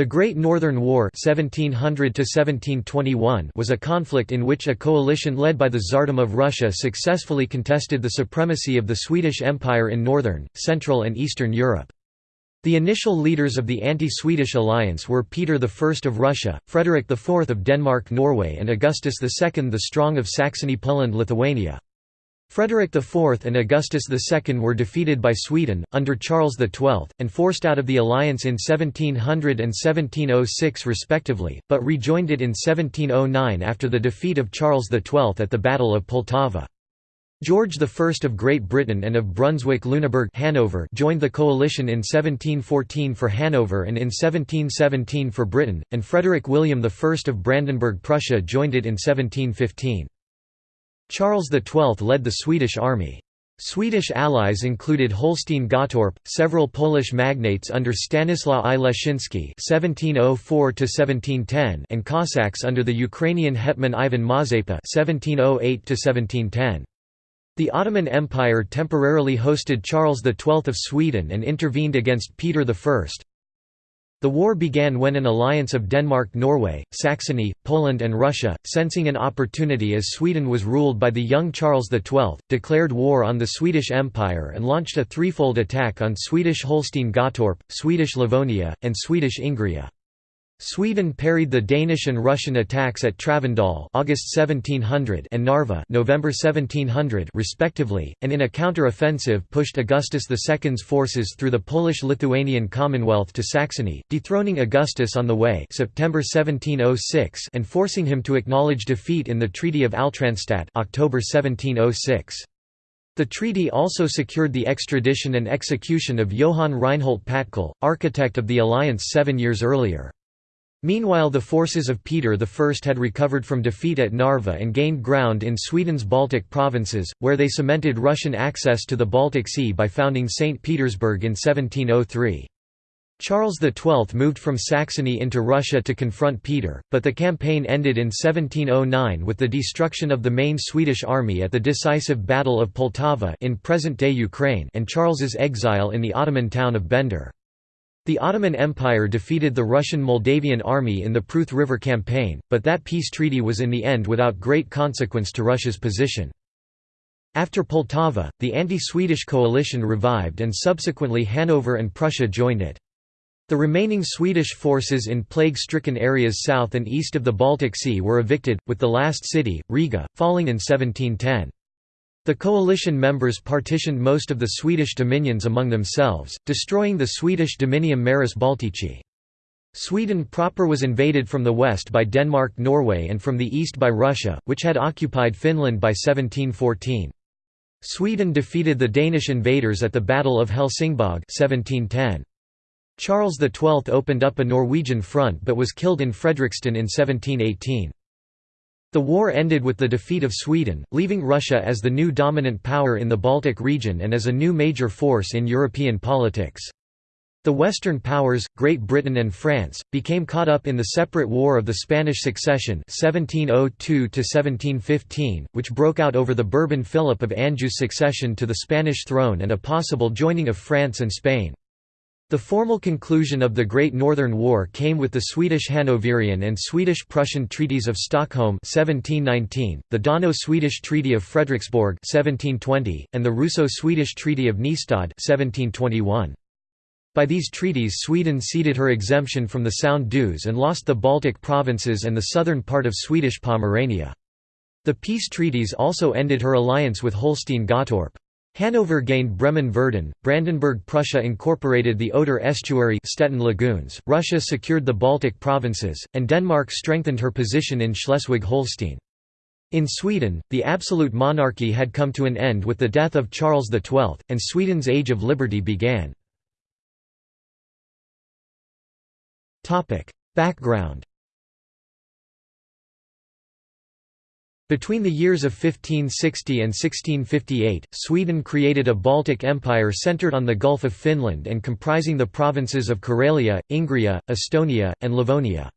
The Great Northern War (1700–1721) was a conflict in which a coalition led by the Tsardom of Russia successfully contested the supremacy of the Swedish Empire in northern, central and eastern Europe. The initial leaders of the anti-Swedish alliance were Peter I of Russia, Frederick IV of Denmark-Norway and Augustus II the Strong of Saxony-Poland-Lithuania. Frederick IV and Augustus II were defeated by Sweden, under Charles XII, and forced out of the alliance in 1700 and 1706 respectively, but rejoined it in 1709 after the defeat of Charles XII at the Battle of Poltava. George I of Great Britain and of Brunswick-Lüneburg Hanover joined the coalition in 1714 for Hanover and in 1717 for Britain, and Frederick William I of Brandenburg-Prussia joined it in 1715. Charles XII led the Swedish army. Swedish allies included Holstein Gottorp, several Polish magnates under Stanislaw I Leszczynski (1704–1710), and Cossacks under the Ukrainian hetman Ivan Mazepa (1708–1710). The Ottoman Empire temporarily hosted Charles XII of Sweden and intervened against Peter I, the war began when an alliance of Denmark-Norway, Saxony, Poland and Russia, sensing an opportunity as Sweden was ruled by the young Charles XII, declared war on the Swedish Empire and launched a threefold attack on Swedish Holstein-Gottorp, Swedish Livonia, and Swedish Ingria. Sweden parried the Danish and Russian attacks at Travendal August 1700 and Narva November 1700 respectively, and in a counter-offensive pushed Augustus II's forces through the Polish-Lithuanian Commonwealth to Saxony, dethroning Augustus on the way September 1706 and forcing him to acknowledge defeat in the Treaty of Altranstadt October 1706. The treaty also secured the extradition and execution of Johann Reinhold Patkul, architect of the alliance seven years earlier. Meanwhile the forces of Peter I had recovered from defeat at Narva and gained ground in Sweden's Baltic provinces, where they cemented Russian access to the Baltic Sea by founding St. Petersburg in 1703. Charles XII moved from Saxony into Russia to confront Peter, but the campaign ended in 1709 with the destruction of the main Swedish army at the decisive Battle of Poltava in present-day Ukraine and Charles's exile in the Ottoman town of Bender. The Ottoman Empire defeated the Russian Moldavian army in the Pruth River campaign, but that peace treaty was in the end without great consequence to Russia's position. After Poltava, the anti-Swedish coalition revived and subsequently Hanover and Prussia joined it. The remaining Swedish forces in plague-stricken areas south and east of the Baltic Sea were evicted, with the last city, Riga, falling in 1710. The coalition members partitioned most of the Swedish dominions among themselves, destroying the Swedish Dominium Maris Baltici. Sweden proper was invaded from the west by Denmark-Norway and from the east by Russia, which had occupied Finland by 1714. Sweden defeated the Danish invaders at the Battle of Helsingborg 1710. Charles XII opened up a Norwegian front but was killed in Fredrikstad in 1718. The war ended with the defeat of Sweden, leaving Russia as the new dominant power in the Baltic region and as a new major force in European politics. The Western powers, Great Britain and France, became caught up in the separate War of the Spanish Succession 1702 which broke out over the Bourbon Philip of Anjou's succession to the Spanish throne and a possible joining of France and Spain. The formal conclusion of the Great Northern War came with the Swedish-Hanoverian and Swedish-Prussian treaties of Stockholm 1719, the Dano-Swedish Treaty of Frederiksborg 1720, and the Russo-Swedish Treaty of Nystad 1721. By these treaties Sweden ceded her exemption from the Sound dues and lost the Baltic provinces and the southern part of Swedish Pomerania. The peace treaties also ended her alliance with Holstein-Gottorp. Hanover gained Bremen-Verden, Brandenburg-Prussia incorporated the Oder estuary Stettin lagoons, Russia secured the Baltic provinces, and Denmark strengthened her position in Schleswig-Holstein. In Sweden, the absolute monarchy had come to an end with the death of Charles XII, and Sweden's Age of Liberty began. Background Between the years of 1560 and 1658, Sweden created a Baltic Empire centered on the Gulf of Finland and comprising the provinces of Karelia, Ingria, Estonia, and Livonia.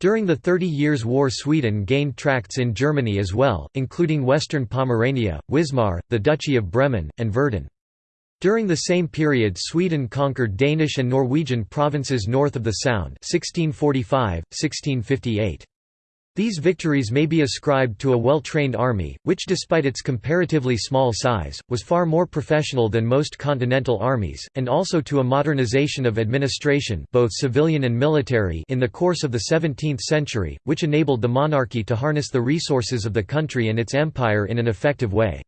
During the Thirty Years' War Sweden gained tracts in Germany as well, including western Pomerania, Wismar, the Duchy of Bremen, and Verden. During the same period Sweden conquered Danish and Norwegian provinces north of the Sound 1645, 1658. These victories may be ascribed to a well-trained army, which despite its comparatively small size, was far more professional than most continental armies, and also to a modernization of administration both civilian and military in the course of the 17th century, which enabled the monarchy to harness the resources of the country and its empire in an effective way.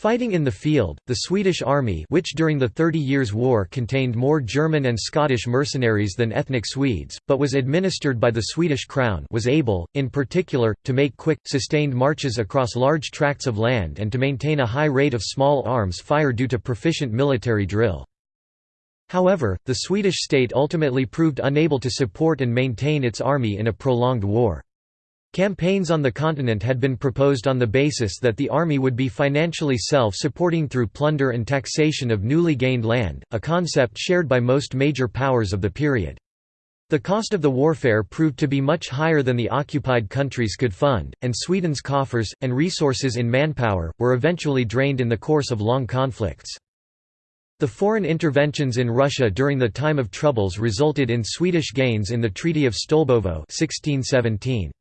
Fighting in the field, the Swedish army which during the Thirty Years' War contained more German and Scottish mercenaries than ethnic Swedes, but was administered by the Swedish crown was able, in particular, to make quick, sustained marches across large tracts of land and to maintain a high rate of small arms fire due to proficient military drill. However, the Swedish state ultimately proved unable to support and maintain its army in a prolonged war. Campaigns on the continent had been proposed on the basis that the army would be financially self-supporting through plunder and taxation of newly gained land, a concept shared by most major powers of the period. The cost of the warfare proved to be much higher than the occupied countries could fund, and Sweden's coffers, and resources in manpower, were eventually drained in the course of long conflicts. The foreign interventions in Russia during the time of troubles resulted in Swedish gains in the Treaty of Stolbovo 1617.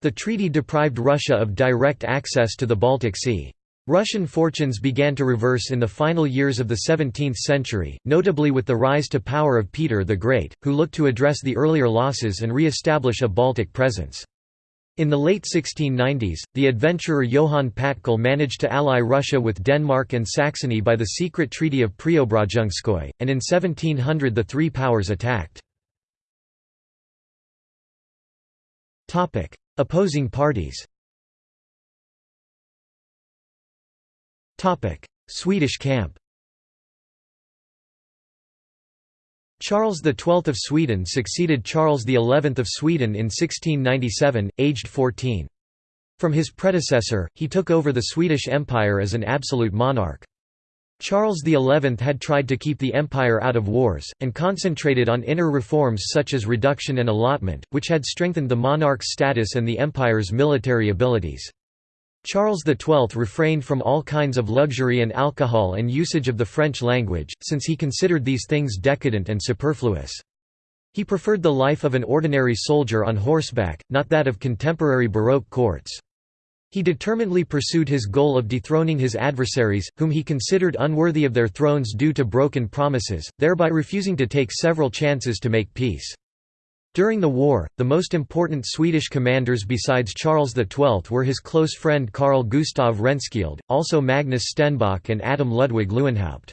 The treaty deprived Russia of direct access to the Baltic Sea. Russian fortunes began to reverse in the final years of the 17th century, notably with the rise to power of Peter the Great, who looked to address the earlier losses and re-establish a Baltic presence. In the late 1690s, the adventurer Johann Patkul managed to ally Russia with Denmark and Saxony by the secret Treaty of Preobrazhenskoye, and in 1700 the three powers attacked. Opposing parties Swedish camp Charles XII of Sweden succeeded Charles XI of Sweden in 1697, aged 14. From his predecessor, he took over the Swedish Empire as an absolute monarch. Charles XI had tried to keep the empire out of wars, and concentrated on inner reforms such as reduction and allotment, which had strengthened the monarch's status and the empire's military abilities. Charles XII refrained from all kinds of luxury and alcohol and usage of the French language, since he considered these things decadent and superfluous. He preferred the life of an ordinary soldier on horseback, not that of contemporary Baroque courts. He determinedly pursued his goal of dethroning his adversaries, whom he considered unworthy of their thrones due to broken promises, thereby refusing to take several chances to make peace. During the war, the most important Swedish commanders besides Charles XII were his close friend Carl Gustav Rehnskiöld, also Magnus Stenbock and Adam Ludwig Lewenhaupt.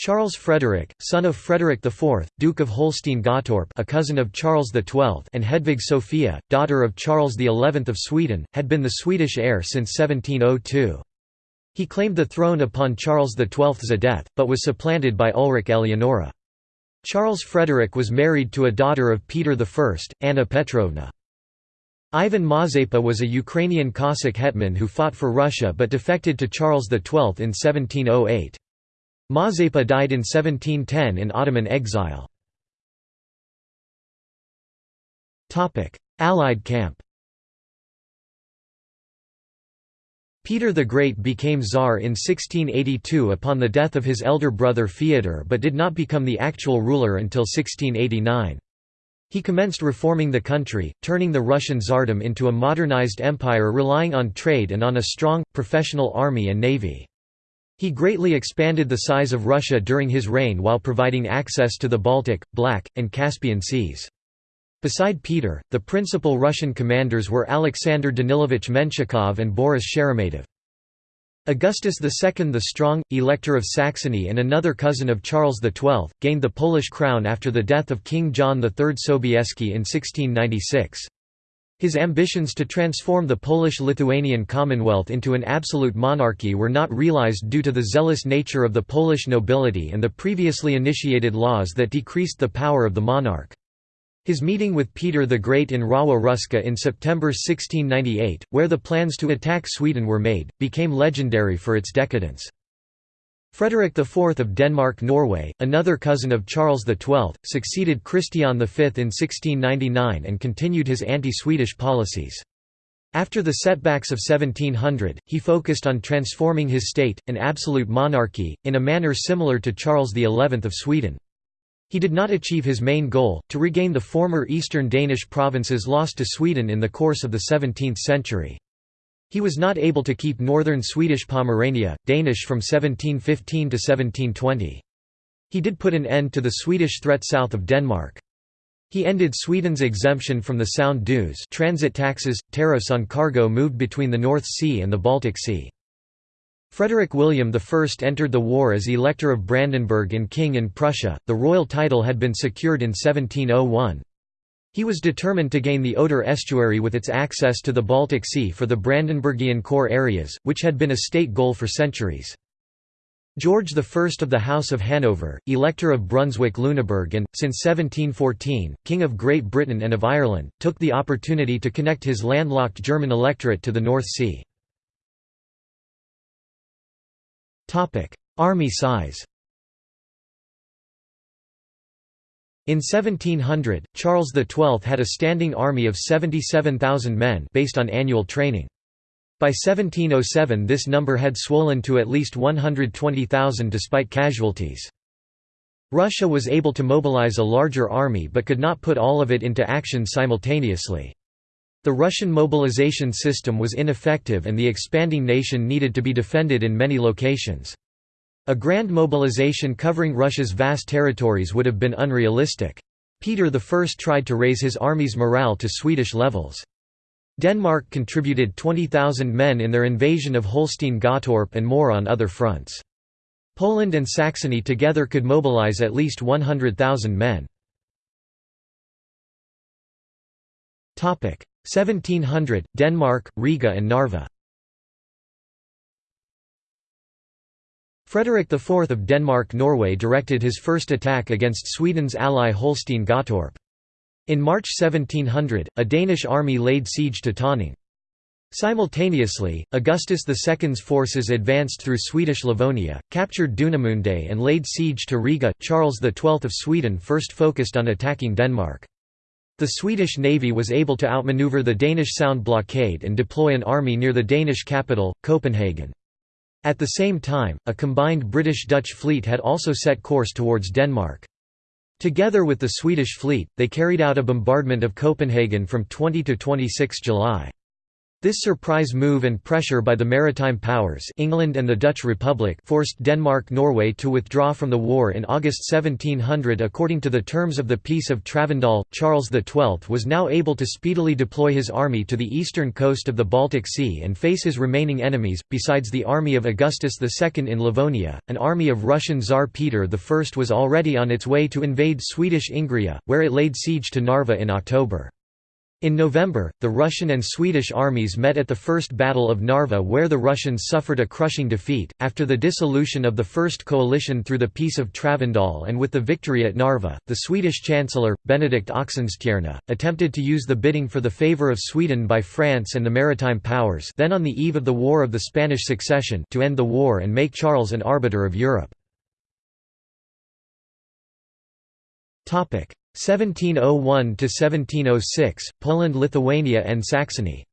Charles Frederick, son of Frederick IV, Duke of Holstein-Gottorp a cousin of Charles XII and Hedvig Sophia, daughter of Charles XI of Sweden, had been the Swedish heir since 1702. He claimed the throne upon Charles XII's death, but was supplanted by Ulrika Eleonora. Charles Frederick was married to a daughter of Peter I, Anna Petrovna. Ivan Mazepa was a Ukrainian Cossack hetman who fought for Russia but defected to Charles XII in 1708. Mazepa died in 1710 in Ottoman exile. Allied camp Peter the Great became Tsar in 1682 upon the death of his elder brother Fyodor but did not become the actual ruler until 1689. He commenced reforming the country, turning the Russian Tsardom into a modernized empire relying on trade and on a strong, professional army and navy. He greatly expanded the size of Russia during his reign while providing access to the Baltic, Black, and Caspian seas. Beside Peter, the principal Russian commanders were Alexander Danilovich Menshikov and Boris Sheremetyev. Augustus II the Strong, Elector of Saxony and another cousin of Charles XII, gained the Polish crown after the death of King John III Sobieski in 1696. His ambitions to transform the Polish-Lithuanian Commonwealth into an absolute monarchy were not realized due to the zealous nature of the Polish nobility and the previously initiated laws that decreased the power of the monarch. His meeting with Peter the Great in Rawa Ruska in September 1698, where the plans to attack Sweden were made, became legendary for its decadence. Frederick IV of Denmark-Norway, another cousin of Charles XII, succeeded Christian V in 1699 and continued his anti-Swedish policies. After the setbacks of 1700, he focused on transforming his state, an absolute monarchy, in a manner similar to Charles XI of Sweden. He did not achieve his main goal, to regain the former eastern Danish provinces lost to Sweden in the course of the 17th century. He was not able to keep northern Swedish Pomerania, Danish from 1715 to 1720. He did put an end to the Swedish threat south of Denmark. He ended Sweden's exemption from the Sound dues transit taxes, tariffs on cargo moved between the North Sea and the Baltic Sea. Frederick William I entered the war as Elector of Brandenburg and King in Prussia, the royal title had been secured in 1701. He was determined to gain the Oder estuary with its access to the Baltic Sea for the Brandenburgian core areas, which had been a state goal for centuries. George I of the House of Hanover, Elector of Brunswick-Lüneburg and, since 1714, King of Great Britain and of Ireland, took the opportunity to connect his landlocked German electorate to the North Sea. Army size In 1700, Charles XII had a standing army of 77,000 men based on annual training. By 1707 this number had swollen to at least 120,000 despite casualties. Russia was able to mobilize a larger army but could not put all of it into action simultaneously. The Russian mobilization system was ineffective and the expanding nation needed to be defended in many locations. A grand mobilization covering Russia's vast territories would have been unrealistic. Peter I tried to raise his army's morale to Swedish levels. Denmark contributed 20,000 men in their invasion of Holstein-Gottorp and more on other fronts. Poland and Saxony together could mobilize at least 100,000 men. 1700, Denmark, Riga and Narva Frederick IV of Denmark-Norway directed his first attack against Sweden's ally Holstein-Gottorp. In March 1700, a Danish army laid siege to Tonning. Simultaneously, Augustus II's forces advanced through Swedish Livonia, captured Dunemunde and laid siege to Riga. Charles XII of Sweden first focused on attacking Denmark. The Swedish navy was able to outmaneuver the Danish Sound blockade and deploy an army near the Danish capital, Copenhagen. At the same time, a combined British-Dutch fleet had also set course towards Denmark. Together with the Swedish fleet, they carried out a bombardment of Copenhagen from 20 to 26 July. This surprise move and pressure by the maritime powers England and the Dutch Republic forced Denmark-Norway to withdraw from the war in August 1700 according to the terms of the Peace of Travendal. Charles XII was now able to speedily deploy his army to the eastern coast of the Baltic Sea and face his remaining enemies. Besides the army of Augustus II in Livonia, an army of Russian Tsar Peter I was already on its way to invade Swedish Ingria, where it laid siege to Narva in October. In November, the Russian and Swedish armies met at the First Battle of Narva where the Russians suffered a crushing defeat. After the dissolution of the First Coalition through the Peace of Travendal and with the victory at Narva, the Swedish Chancellor, Benedict Oxenstierna, attempted to use the bidding for the favour of Sweden by France and the maritime powers then on the eve of the War of the Spanish Succession to end the war and make Charles an arbiter of Europe. 1701 to 1706 Poland Lithuania and Saxony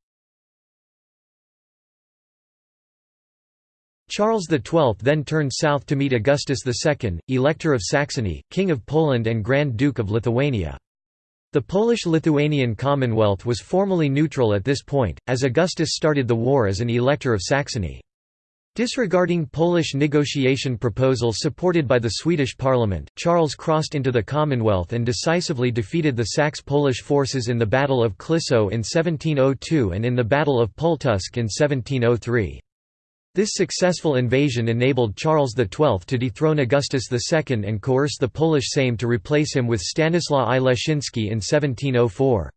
Charles XII then turned south to meet Augustus II, Elector of Saxony, King of Poland and Grand Duke of Lithuania. The Polish-Lithuanian Commonwealth was formally neutral at this point, as Augustus started the war as an Elector of Saxony. Disregarding Polish negotiation proposals supported by the Swedish parliament, Charles crossed into the Commonwealth and decisively defeated the Saxe-Polish forces in the Battle of Klissow in 1702 and in the Battle of Pultusk in 1703. This successful invasion enabled Charles XII to dethrone Augustus II and coerce the Polish Sejm to replace him with Stanislaw I Leszczyński in 1704.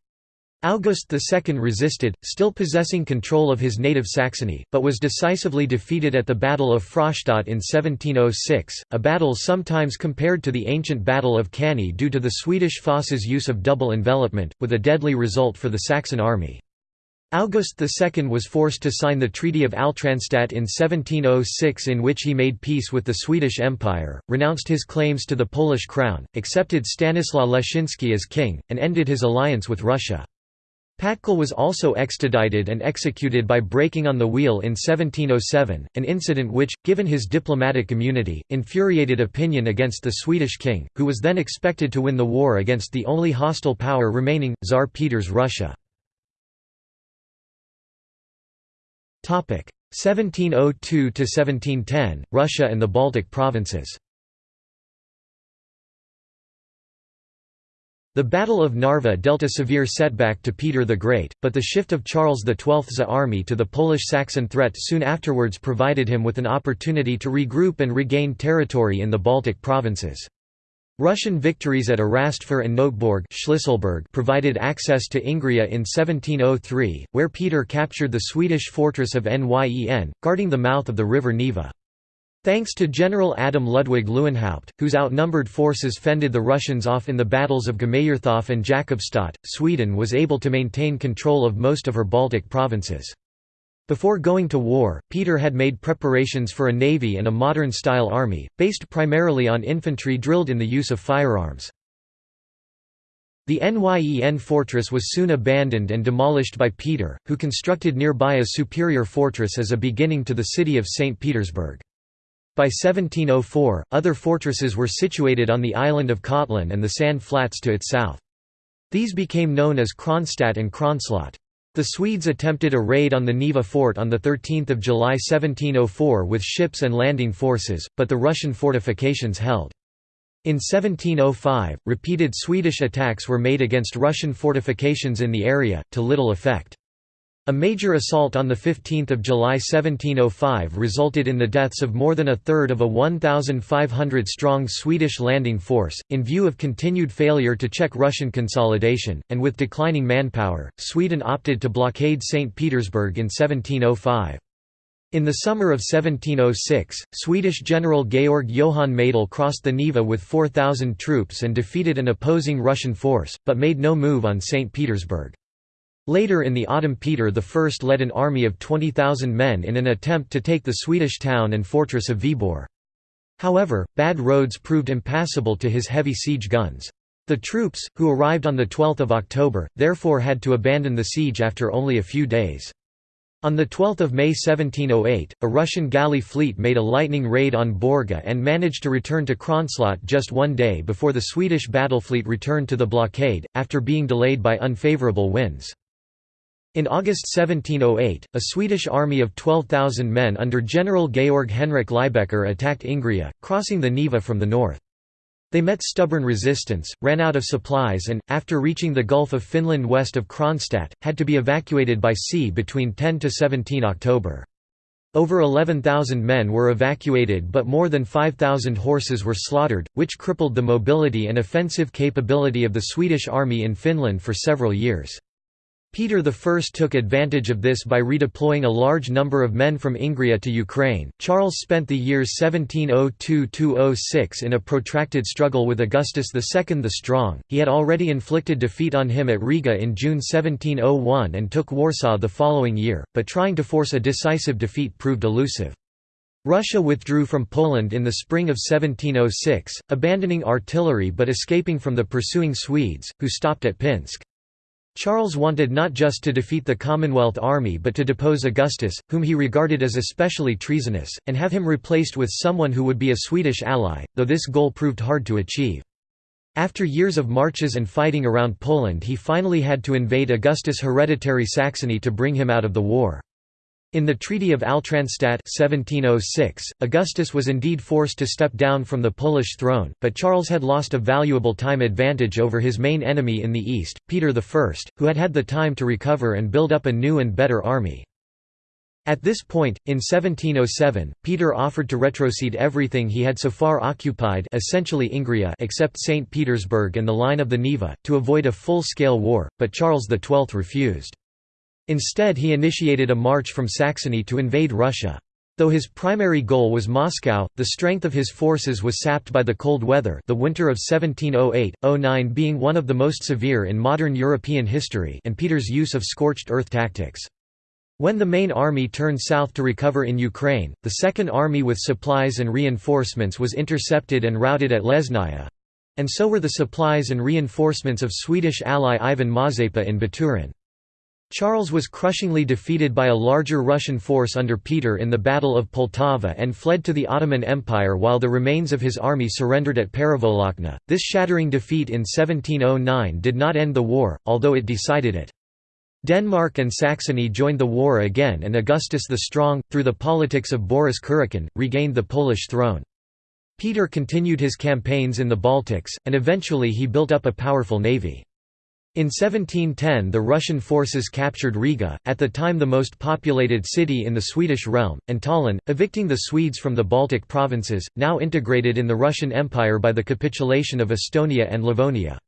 August II resisted, still possessing control of his native Saxony, but was decisively defeated at the Battle of Fraustadt in 1706, a battle sometimes compared to the ancient Battle of Cannae due to the Swedish Foss's use of double envelopment, with a deadly result for the Saxon army. August II was forced to sign the Treaty of Altranstadt in 1706 in which he made peace with the Swedish Empire, renounced his claims to the Polish crown, accepted Stanislaw Leszczyński as king, and ended his alliance with Russia. Patkul was also extradited and executed by breaking on the wheel in 1707, an incident which, given his diplomatic immunity, infuriated opinion against the Swedish king, who was then expected to win the war against the only hostile power remaining, Tsar Peter's Russia. 1702–1710, Russia and the Baltic provinces The Battle of Narva dealt a severe setback to Peter the Great, but the shift of Charles XII's army to the Polish-Saxon threat soon afterwards provided him with an opportunity to regroup and regain territory in the Baltic provinces. Russian victories at Erastfer and Noteborg provided access to Ingria in 1703, where Peter captured the Swedish fortress of Nyen, guarding the mouth of the river Neva. Thanks to General Adam Ludwig Lewenhaupt, whose outnumbered forces fended the Russians off in the battles of Gemauerthof and Jakobstadt, Sweden was able to maintain control of most of her Baltic provinces. Before going to war, Peter had made preparations for a navy and a modern-style army, based primarily on infantry drilled in the use of firearms. The Nyen fortress was soon abandoned and demolished by Peter, who constructed nearby a superior fortress as a beginning to the city of St. Petersburg. By 1704, other fortresses were situated on the island of Kotlin and the sand flats to its south. These became known as Kronstadt and Kronslott. The Swedes attempted a raid on the Neva fort on 13 July 1704 with ships and landing forces, but the Russian fortifications held. In 1705, repeated Swedish attacks were made against Russian fortifications in the area, to little effect. A major assault on 15 July 1705 resulted in the deaths of more than a third of a 1,500-strong Swedish landing force. In view of continued failure to check Russian consolidation, and with declining manpower, Sweden opted to blockade St. Petersburg in 1705. In the summer of 1706, Swedish General Georg Johann Maidel crossed the Neva with 4,000 troops and defeated an opposing Russian force, but made no move on St. Petersburg. Later in the autumn Peter I led an army of 20,000 men in an attempt to take the Swedish town and fortress of Viborg. However, bad roads proved impassable to his heavy siege guns. The troops, who arrived on 12 October, therefore had to abandon the siege after only a few days. On 12 May 1708, a Russian galley fleet made a lightning raid on Borga and managed to return to Kronslott just one day before the Swedish battlefleet returned to the blockade, after being delayed by unfavourable winds. In August 1708, a Swedish army of 12,000 men under General Georg Henrik Lybecker attacked Ingria, crossing the Neva from the north. They met stubborn resistance, ran out of supplies and, after reaching the Gulf of Finland west of Kronstadt, had to be evacuated by sea between 10–17 October. Over 11,000 men were evacuated but more than 5,000 horses were slaughtered, which crippled the mobility and offensive capability of the Swedish army in Finland for several years. Peter I took advantage of this by redeploying a large number of men from Ingria to Ukraine. Charles spent the years 1702–06 in a protracted struggle with Augustus II the Strong. He had already inflicted defeat on him at Riga in June 1701 and took Warsaw the following year, but trying to force a decisive defeat proved elusive. Russia withdrew from Poland in the spring of 1706, abandoning artillery but escaping from the pursuing Swedes, who stopped at Pinsk. Charles wanted not just to defeat the Commonwealth army but to depose Augustus, whom he regarded as especially treasonous, and have him replaced with someone who would be a Swedish ally, though this goal proved hard to achieve. After years of marches and fighting around Poland he finally had to invade Augustus' hereditary Saxony to bring him out of the war. In the Treaty of Altranstadt 1706, Augustus was indeed forced to step down from the Polish throne, but Charles had lost a valuable time advantage over his main enemy in the east, Peter I, who had had the time to recover and build up a new and better army. At this point, in 1707, Peter offered to retrocede everything he had so far occupied essentially Ingria except St. Petersburg and the line of the Neva, to avoid a full-scale war, but Charles XII refused. Instead he initiated a march from Saxony to invade Russia. Though his primary goal was Moscow, the strength of his forces was sapped by the cold weather the winter of 1708–09 being one of the most severe in modern European history and Peter's use of scorched earth tactics. When the main army turned south to recover in Ukraine, the Second Army with supplies and reinforcements was intercepted and routed at Lesnaya—and so were the supplies and reinforcements of Swedish ally Ivan Mazepa in Baturin. Charles was crushingly defeated by a larger Russian force under Peter in the Battle of Poltava and fled to the Ottoman Empire while the remains of his army surrendered at Perevolochna. This shattering defeat in 1709 did not end the war, although it decided it. Denmark and Saxony joined the war again and Augustus the Strong, through the politics of Boris Kurakin, regained the Polish throne. Peter continued his campaigns in the Baltics, and eventually he built up a powerful navy. In 1710 the Russian forces captured Riga, at the time the most populated city in the Swedish realm, and Tallinn, evicting the Swedes from the Baltic provinces, now integrated in the Russian Empire by the capitulation of Estonia and Livonia.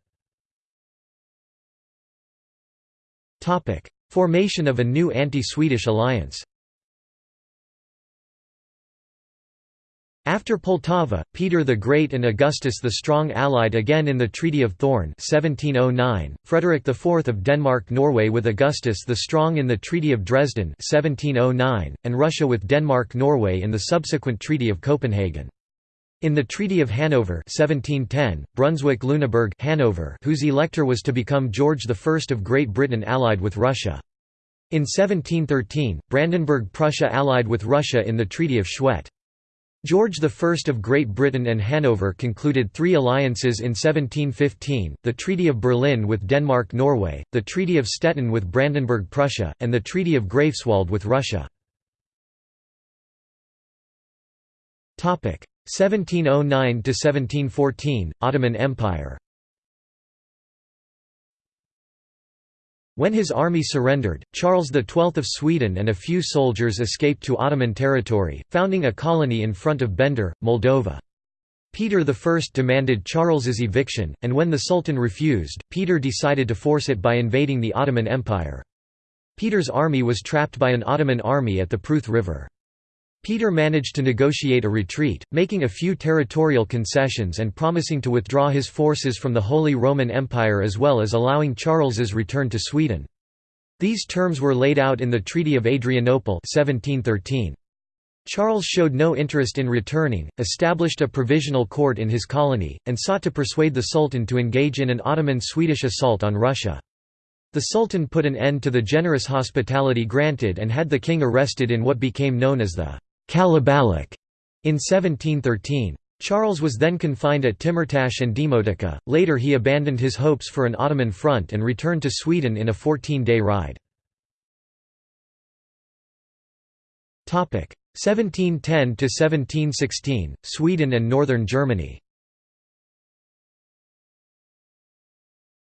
Formation of a new anti-Swedish alliance After Poltava, Peter the Great and Augustus the Strong allied again in the Treaty of Thorn 1709, Frederick IV of Denmark-Norway with Augustus the Strong in the Treaty of Dresden 1709, and Russia with Denmark-Norway in the subsequent Treaty of Copenhagen. In the Treaty of Hanover 1710, Brunswick-Lüneburg Hanover, whose elector was to become George I of Great Britain allied with Russia. In 1713, Brandenburg-Prussia allied with Russia in the Treaty of Schwedt. George I of Great Britain and Hanover concluded three alliances in 1715, the Treaty of Berlin with Denmark-Norway, the Treaty of Stettin with Brandenburg-Prussia, and the Treaty of Greifswald with Russia. 1709–1714, Ottoman Empire When his army surrendered, Charles XII of Sweden and a few soldiers escaped to Ottoman territory, founding a colony in front of Bender, Moldova. Peter I demanded Charles's eviction, and when the Sultan refused, Peter decided to force it by invading the Ottoman Empire. Peter's army was trapped by an Ottoman army at the Pruth River. Peter managed to negotiate a retreat, making a few territorial concessions and promising to withdraw his forces from the Holy Roman Empire as well as allowing Charles's return to Sweden. These terms were laid out in the Treaty of Adrianople 1713. Charles showed no interest in returning, established a provisional court in his colony, and sought to persuade the Sultan to engage in an Ottoman-Swedish assault on Russia. The Sultan put an end to the generous hospitality granted and had the king arrested in what became known as the Kalabalik in 1713. Charles was then confined at Timurtash and Demotika, later he abandoned his hopes for an Ottoman front and returned to Sweden in a 14-day ride. 1710–1716, Sweden and Northern Germany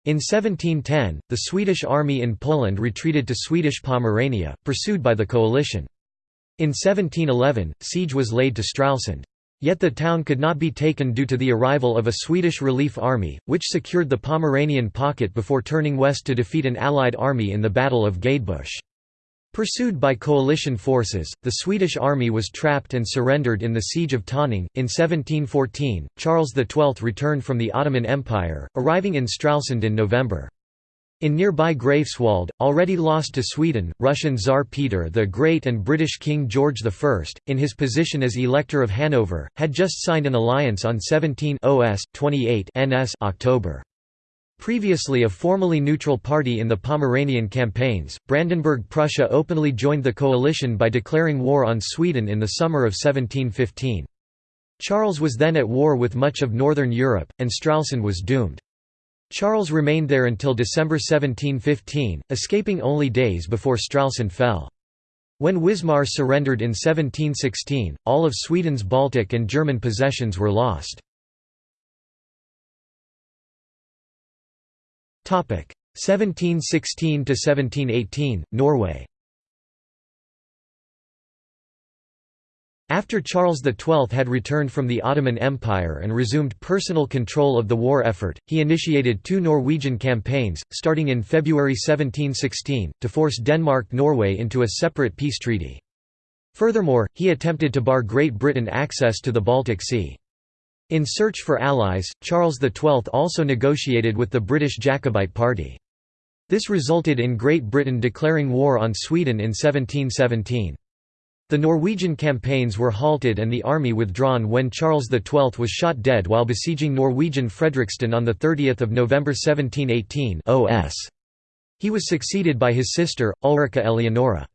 In 1710, the Swedish army in Poland retreated to Swedish Pomerania, pursued by the coalition. In 1711, siege was laid to Stralsund. Yet the town could not be taken due to the arrival of a Swedish relief army, which secured the Pomeranian pocket before turning west to defeat an Allied army in the Battle of Gadebusch. Pursued by coalition forces, the Swedish army was trapped and surrendered in the Siege of Tönning. In 1714, Charles XII returned from the Ottoman Empire, arriving in Stralsund in November. In nearby Greifswald, already lost to Sweden, Russian Tsar Peter the Great and British King George I, in his position as Elector of Hanover, had just signed an alliance on 17 OS 28 NS October. Previously a formally neutral party in the Pomeranian campaigns, Brandenburg-Prussia openly joined the coalition by declaring war on Sweden in the summer of 1715. Charles was then at war with much of northern Europe, and Stralsund was doomed. Charles remained there until December 1715, escaping only days before Stralsund fell. When Wismar surrendered in 1716, all of Sweden's Baltic and German possessions were lost. 1716–1718, Norway After Charles XII had returned from the Ottoman Empire and resumed personal control of the war effort, he initiated two Norwegian campaigns, starting in February 1716, to force Denmark-Norway into a separate peace treaty. Furthermore, he attempted to bar Great Britain access to the Baltic Sea. In search for allies, Charles XII also negotiated with the British Jacobite Party. This resulted in Great Britain declaring war on Sweden in 1717. The Norwegian campaigns were halted and the army withdrawn when Charles XII was shot dead while besieging Norwegian Fredrikstad on 30 November 1718 OS. He was succeeded by his sister, Ulrika Eleonora.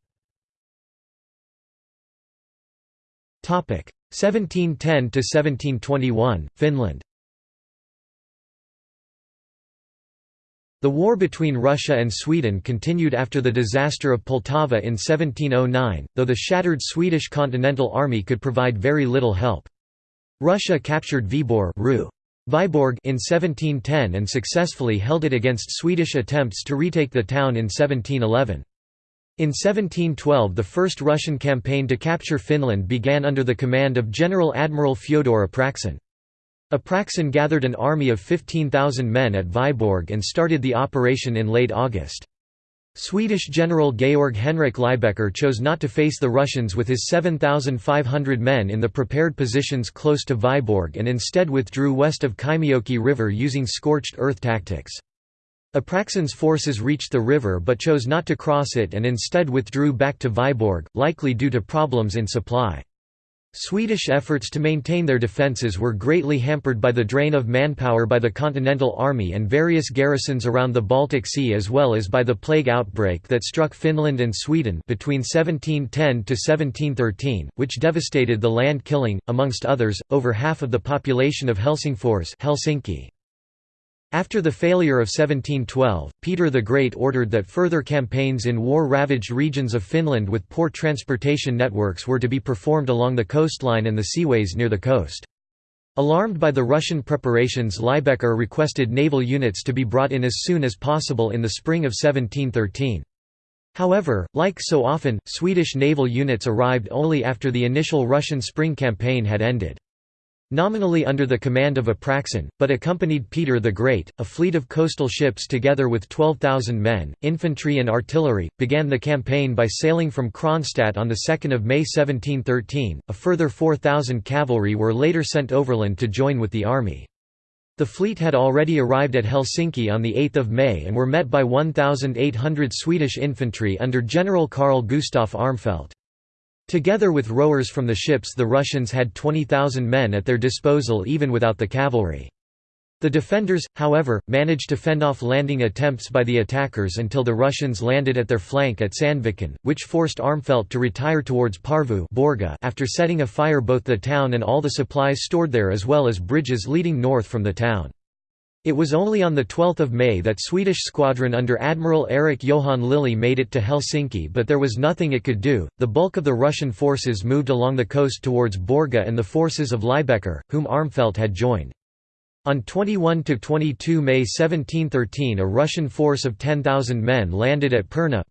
1710–1721, Finland The war between Russia and Sweden continued after the disaster of Poltava in 1709, though the shattered Swedish Continental Army could provide very little help. Russia captured Viborg Viborg in 1710 and successfully held it against Swedish attempts to retake the town in 1711. In 1712 the first Russian campaign to capture Finland began under the command of General Admiral Fyodor Apraksin. Apraksin gathered an army of 15,000 men at Viborg and started the operation in late August. Swedish General Georg Henrik Lybecker chose not to face the Russians with his 7,500 men in the prepared positions close to Viborg and instead withdrew west of Kymijoki River using scorched earth tactics. Apraksin's forces reached the river but chose not to cross it and instead withdrew back to Viborg, likely due to problems in supply. Swedish efforts to maintain their defences were greatly hampered by the drain of manpower by the Continental Army and various garrisons around the Baltic Sea as well as by the plague outbreak that struck Finland and Sweden between 1710–1713, which devastated the land killing, amongst others, over half of the population of Helsingfors Helsinki. After the failure of 1712, Peter the Great ordered that further campaigns in war-ravaged regions of Finland with poor transportation networks were to be performed along the coastline and the seaways near the coast. Alarmed by the Russian preparations Lybecker requested naval units to be brought in as soon as possible in the spring of 1713. However, like so often, Swedish naval units arrived only after the initial Russian spring campaign had ended. Nominally under the command of Apraxin, but accompanied Peter the Great, a fleet of coastal ships together with 12,000 men, infantry and artillery, began the campaign by sailing from Kronstadt on 2 May 1713. A further 4,000 cavalry were later sent overland to join with the army. The fleet had already arrived at Helsinki on 8 May and were met by 1,800 Swedish infantry under General Carl Gustaf Armfelt. Together with rowers from the ships the Russians had 20,000 men at their disposal even without the cavalry. The defenders, however, managed to fend off landing attempts by the attackers until the Russians landed at their flank at Sandviken, which forced Armfelt to retire towards Porvoo after setting afire both the town and all the supplies stored there as well as bridges leading north from the town. It was only on 12 May that Swedish squadron under Admiral Erik Johan Lillie made it to Helsinki but there was nothing it could do, the bulk of the Russian forces moved along the coast towards Borga and the forces of Lybecker, whom Armfelt had joined. On 21–22 May 1713 a Russian force of 10,000 men landed at Perna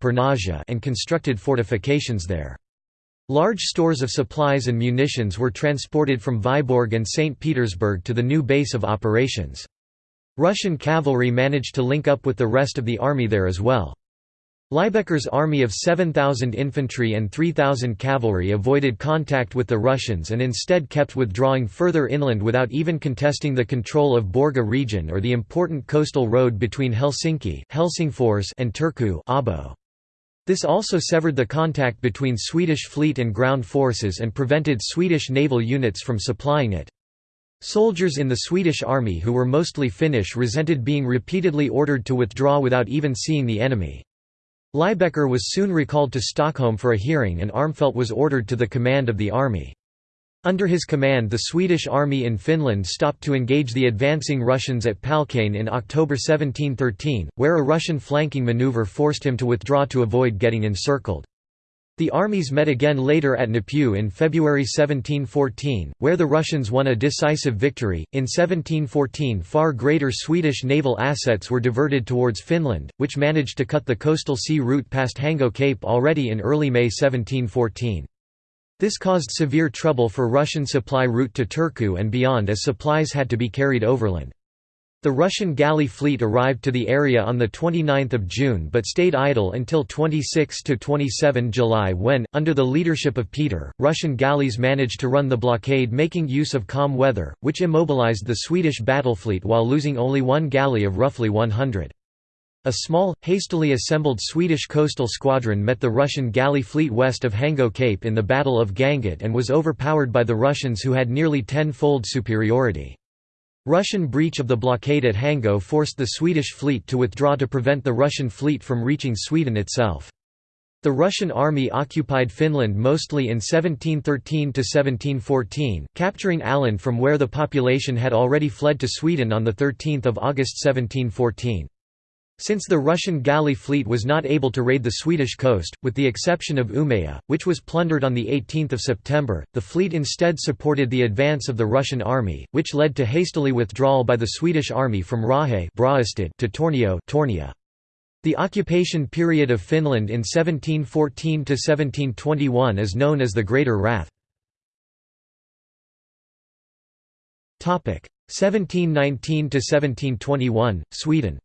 and constructed fortifications there. Large stores of supplies and munitions were transported from Viborg and St. Petersburg to the new base of operations. Russian cavalry managed to link up with the rest of the army there as well. Lybecker's army of 7,000 infantry and 3,000 cavalry avoided contact with the Russians and instead kept withdrawing further inland without even contesting the control of Borga region or the important coastal road between Helsinki Helsingfors and Turku. This also severed the contact between Swedish fleet and ground forces and prevented Swedish naval units from supplying it. Soldiers in the Swedish army who were mostly Finnish resented being repeatedly ordered to withdraw without even seeing the enemy. Lybecker was soon recalled to Stockholm for a hearing and Armfelt was ordered to the command of the army. Under his command the Swedish army in Finland stopped to engage the advancing Russians at Palkane in October 1713, where a Russian flanking maneuver forced him to withdraw to avoid getting encircled. The armies met again later at Näpy in February 1714, where the Russians won a decisive victory. In 1714, far greater Swedish naval assets were diverted towards Finland, which managed to cut the coastal sea route past Hango Cape already in early May 1714. This caused severe trouble for Russian supply route to Turku and beyond as supplies had to be carried overland. The Russian galley fleet arrived to the area on 29 June but stayed idle until 26–27 July when, under the leadership of Peter, Russian galleys managed to run the blockade making use of calm weather, which immobilized the Swedish battle fleet while losing only one galley of roughly 100. A small, hastily assembled Swedish coastal squadron met the Russian galley fleet west of Hango Cape in the Battle of Gangut and was overpowered by the Russians who had nearly ten-fold superiority. Russian breach of the blockade at Hango forced the Swedish fleet to withdraw to prevent the Russian fleet from reaching Sweden itself. The Russian army occupied Finland mostly in 1713 to 1714, capturing Åland from where the population had already fled to Sweden on the 13 August 1714. Since the Russian galley fleet was not able to raid the Swedish coast, with the exception of Umeå, which was plundered on 18 September, the fleet instead supported the advance of the Russian army, which led to hastily withdrawal by the Swedish army from Raahe to Tornio Tornia. The occupation period of Finland in 1714–1721 is known as the Greater Wrath. 1719–1721, Sweden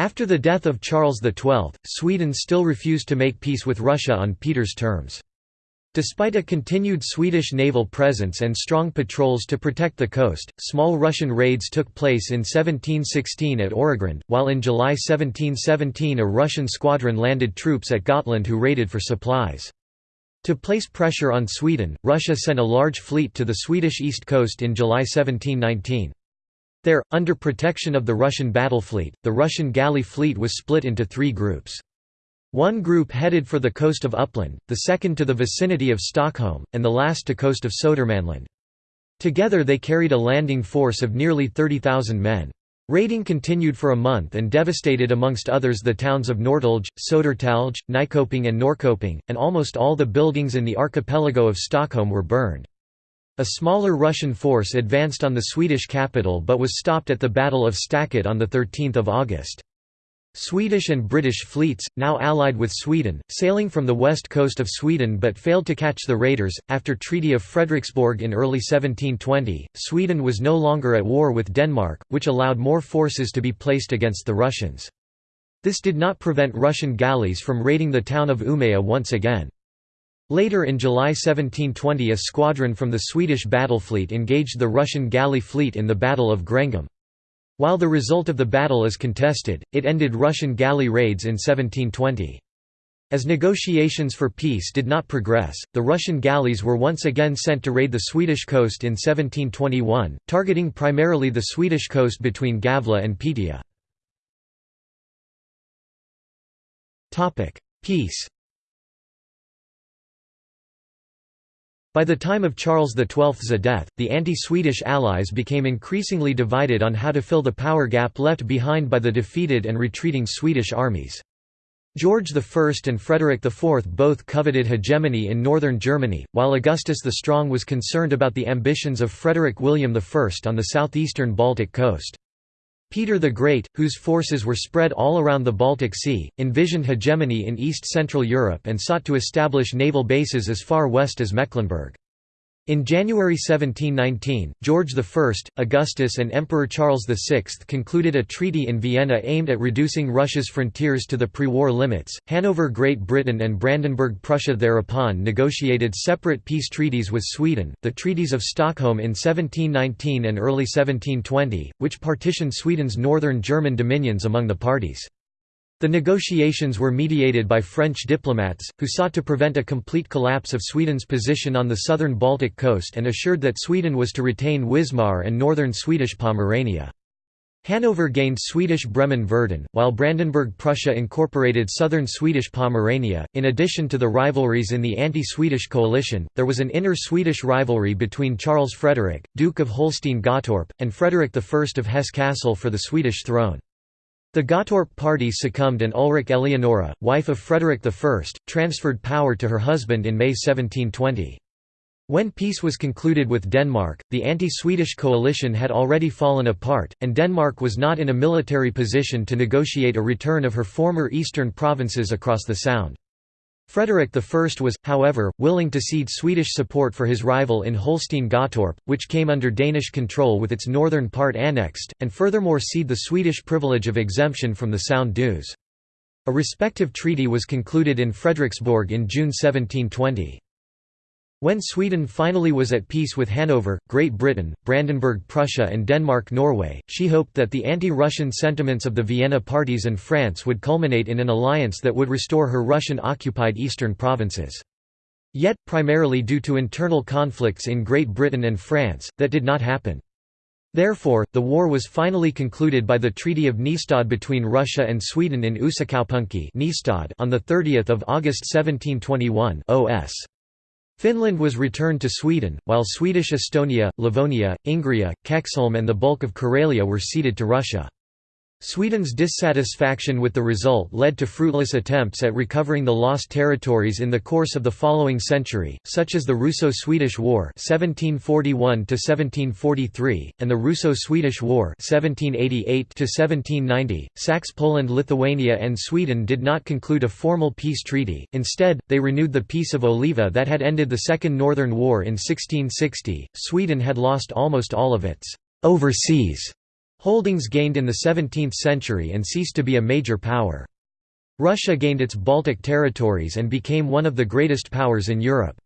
After the death of Charles XII, Sweden still refused to make peace with Russia on Peter's terms. Despite a continued Swedish naval presence and strong patrols to protect the coast, small Russian raids took place in 1716 at Öregrund, while in July 1717 a Russian squadron landed troops at Gotland who raided for supplies. To place pressure on Sweden, Russia sent a large fleet to the Swedish east coast in July 1719. There, under protection of the Russian battle fleet, the Russian galley fleet was split into three groups. One group headed for the coast of Uppland, the second to the vicinity of Stockholm, and the last to coast of Södermanland. Together they carried a landing force of nearly 30,000 men. Raiding continued for a month and devastated amongst others the towns of Norrtälje, Södertälje, Nyköping and Norrköping, and almost all the buildings in the archipelago of Stockholm were burned. A smaller Russian force advanced on the Swedish capital but was stopped at the Battle of Staket on 13 August. Swedish and British fleets, now allied with Sweden, sailing from the west coast of Sweden but failed to catch the raiders. After Treaty of Frederiksborg in early 1720, Sweden was no longer at war with Denmark, which allowed more forces to be placed against the Russians. This did not prevent Russian galleys from raiding the town of Umeå once again. Later in July 1720 a squadron from the Swedish battle fleet engaged the Russian galley fleet in the Battle of Grängesund. While the result of the battle is contested, it ended Russian galley raids in 1720. As negotiations for peace did not progress, the Russian galleys were once again sent to raid the Swedish coast in 1721, targeting primarily the Swedish coast between Gävle and Piteå. Peace By the time of Charles XII's death, the anti-Swedish allies became increasingly divided on how to fill the power gap left behind by the defeated and retreating Swedish armies. George I and Frederick IV both coveted hegemony in northern Germany, while Augustus the Strong was concerned about the ambitions of Frederick William I on the southeastern Baltic coast. Peter the Great, whose forces were spread all around the Baltic Sea, envisioned hegemony in East-Central Europe and sought to establish naval bases as far west as Mecklenburg. In January 1719, George I, Augustus and Emperor Charles VI concluded a treaty in Vienna aimed at reducing Russia's frontiers to the pre-war limits. Hanover Great Britain and Brandenburg Prussia thereupon negotiated separate peace treaties with Sweden, the Treaties of Stockholm in 1719 and early 1720, which partitioned Sweden's northern German dominions among the parties. The negotiations were mediated by French diplomats, who sought to prevent a complete collapse of Sweden's position on the southern Baltic coast and assured that Sweden was to retain Wismar and northern Swedish Pomerania. Hanover gained Swedish Bremen-Verden, while Brandenburg-Prussia incorporated southern Swedish Pomerania. In addition to the rivalries in the anti-Swedish coalition, there was an inner Swedish rivalry between Charles Frederick, Duke of Holstein-Gottorp, and Frederick I of Hesse-Kassel for the Swedish throne. The Gottorp party succumbed and Ulrika Eleonora, wife of Frederick I, transferred power to her husband in May 1720. When peace was concluded with Denmark, the anti-Swedish coalition had already fallen apart, and Denmark was not in a military position to negotiate a return of her former eastern provinces across the Sound. Frederick I was, however, willing to cede Swedish support for his rival in Holstein-Gottorp, which came under Danish control with its northern part annexed, and furthermore cede the Swedish privilege of exemption from the Sound dues. A respective treaty was concluded in Frederiksborg in June 1720. When Sweden finally was at peace with Hanover, Great Britain, Brandenburg-Prussia and Denmark-Norway, she hoped that the anti-Russian sentiments of the Vienna parties and France would culminate in an alliance that would restore her Russian-occupied eastern provinces. Yet, primarily due to internal conflicts in Great Britain and France, that did not happen. Therefore, the war was finally concluded by the Treaty of Nystad between Russia and Sweden in Uusikaupunki on 30 August 1721 OS. Finland was returned to Sweden, while Swedish Estonia, Livonia, Ingria, Kexholm and the bulk of Karelia were ceded to Russia. Sweden's dissatisfaction with the result led to fruitless attempts at recovering the lost territories in the course of the following century, such as the Russo-Swedish War (1741–1743) and the Russo-Swedish War (1788–1790). Saxe Poland, Lithuania, and Sweden did not conclude a formal peace treaty. Instead, they renewed the Peace of Oliva that had ended the Second Northern War in 1660. Sweden had lost almost all of its overseas Holdings gained in the 17th century and ceased to be a major power. Russia gained its Baltic territories and became one of the greatest powers in Europe.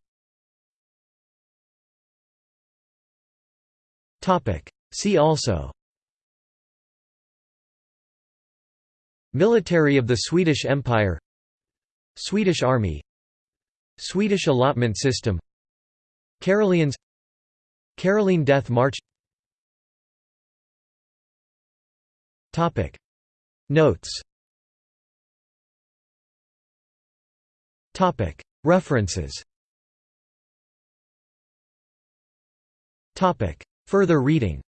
See also Military of the Swedish Empire Swedish Army Swedish allotment system Karelians Caroline Death March Topic. Notes. Topic. References. Topic. Further reading